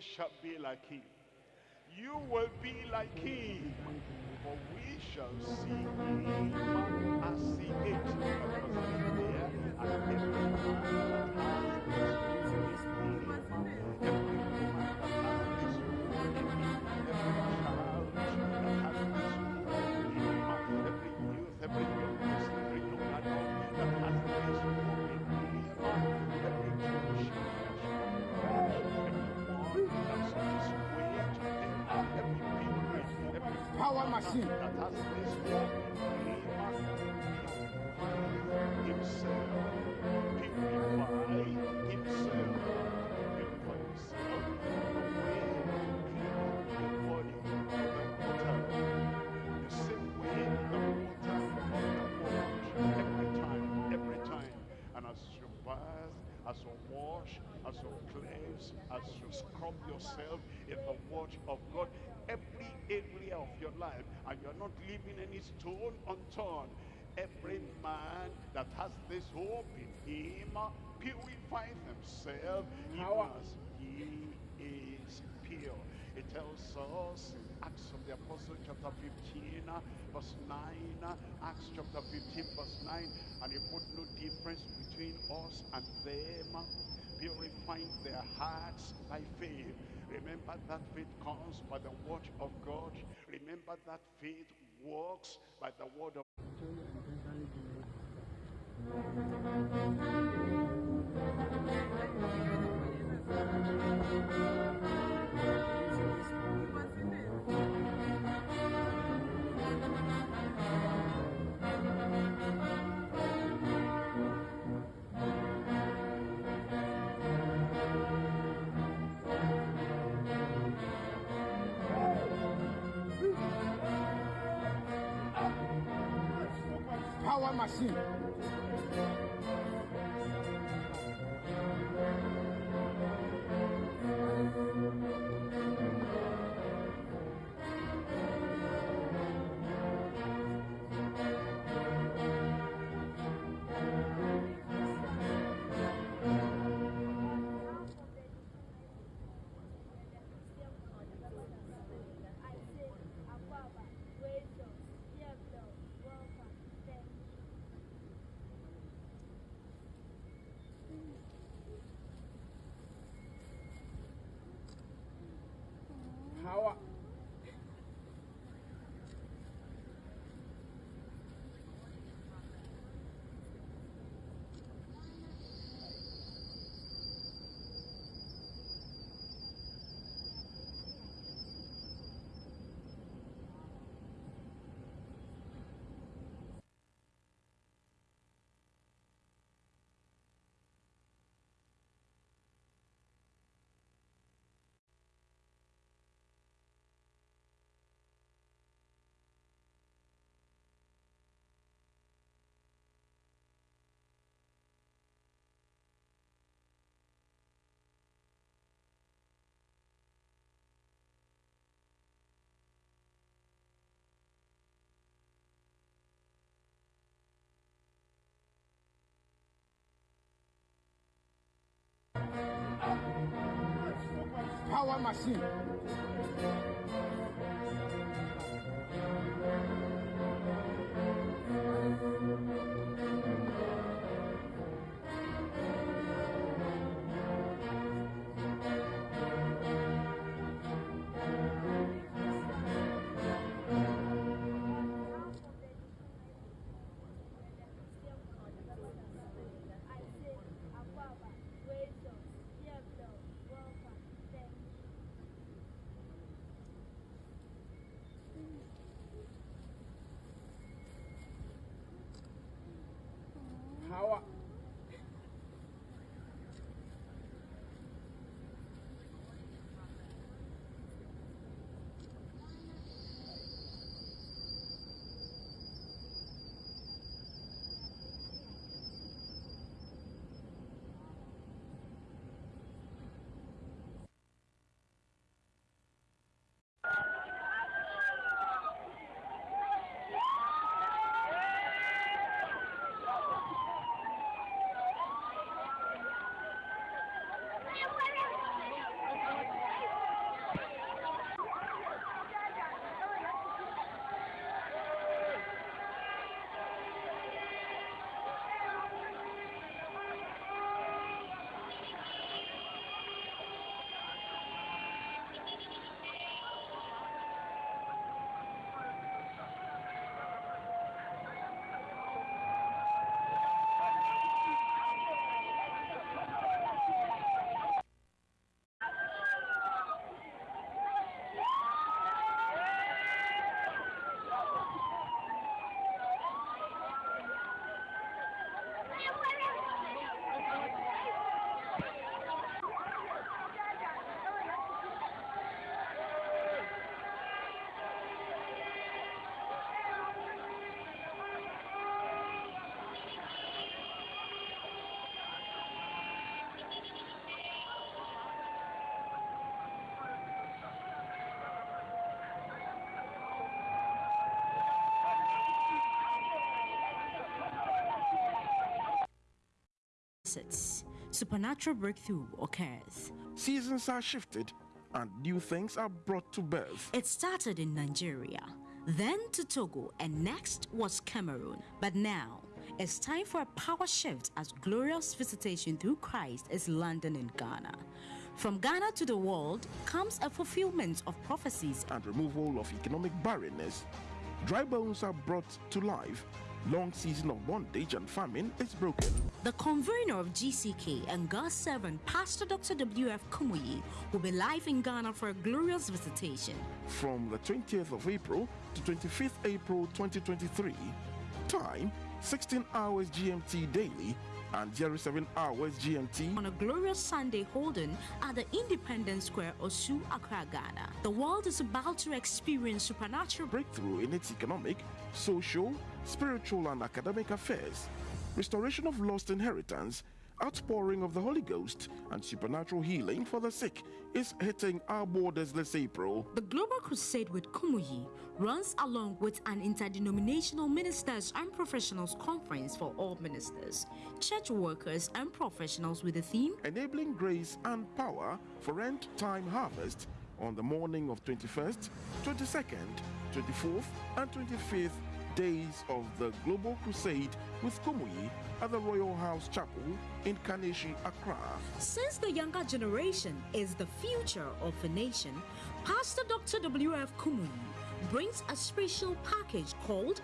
shall be like him. You will be like him, for we shall see him as he is. Power machine. that has this him, himself, purify himself, as you wash, as you cleanse, as you scrub yourself in the word of God, every area of your life, and you're not leaving any stone unturned. Every man that has this hope in him purifies himself Power. as he is pure. It tells us in Acts of the Apostle chapter 15 uh, verse 9, uh, Acts chapter 15 verse 9, and he put no difference between us and them, uh, purifying their hearts by faith. Remember that faith comes by the word of God. Remember that faith works by the word of Power machine. Power machine. Sits. Supernatural breakthrough occurs. Seasons are shifted and new things are brought to birth. It started in Nigeria, then to Togo, and next was Cameroon. But now, it's time for a power shift as glorious visitation through Christ is landing in Ghana. From Ghana to the world comes a fulfillment of prophecies and removal of economic barrenness. Dry bones are brought to life. Long season of bondage and famine is broken. The convener of GCK and God's servant, Pastor Dr. W.F. Kumuyi, will be live in Ghana for a glorious visitation. From the 20th of April to 25th April 2023. Time 16 hours GMT daily and 07 hours GMT on a glorious Sunday holding at the Independence Square, Osu, Accra, Ghana. The world is about to experience supernatural breakthrough in its economic, social, spiritual, and academic affairs, restoration of lost inheritance, outpouring of the Holy Ghost, and supernatural healing for the sick is hitting our borders this April. The Global Crusade with Kumuyi runs along with an interdenominational ministers and professionals conference for all ministers, church workers, and professionals with the theme Enabling Grace and Power for End Time Harvest on the morning of 21st, 22nd, 24th, and 25th days of the Global Crusade with Kumuyi at the Royal House Chapel in Kaneshie, Accra. Since the younger generation is the future of the nation, Pastor Dr. W.F. Kumuyi brings a special package called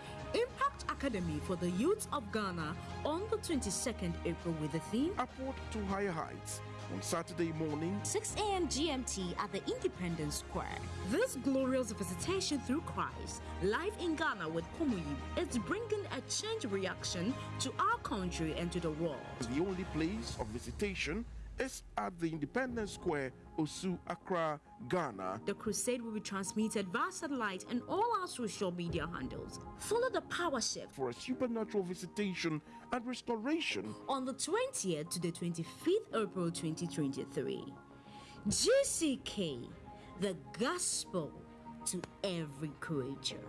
Academy for the youth of Ghana on the 22nd April with the theme Upward to Higher Heights on Saturday morning, 6 a.m. GMT at the Independence Square. This glorious visitation through Christ, live in Ghana with Kumuyi, is bringing a change reaction to our country and to the world. The only place of visitation is at the Independence Square, Osu, Accra, Ghana. The crusade will be transmitted via satellite and all our social media handles. Follow the power shift for a supernatural visitation and restoration on the 20th to the 25th April 2023. GCK, the gospel to every creature.